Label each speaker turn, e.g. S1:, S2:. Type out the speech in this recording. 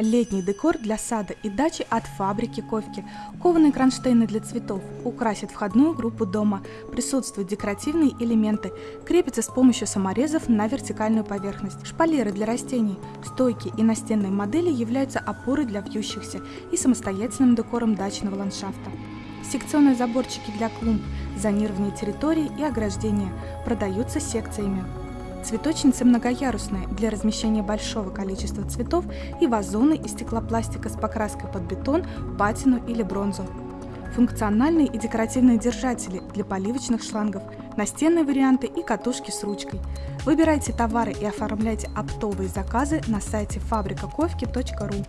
S1: Летний декор для сада и дачи от фабрики Ковки. Кованые кронштейны для цветов украсят входную группу дома. Присутствуют декоративные элементы. Крепятся с помощью саморезов на вертикальную поверхность. Шпалеры для растений. Стойки и настенные модели являются опорой для вьющихся и самостоятельным декором дачного ландшафта. Секционные заборчики для клумб, зонирование территории и ограждения продаются секциями. Цветочницы многоярусные для размещения большого количества цветов и вазоны из стеклопластика с покраской под бетон, патину или бронзу. Функциональные и декоративные держатели для поливочных шлангов, настенные варианты и катушки с ручкой. Выбирайте товары и оформляйте оптовые заказы на сайте фабрикаковки.ру.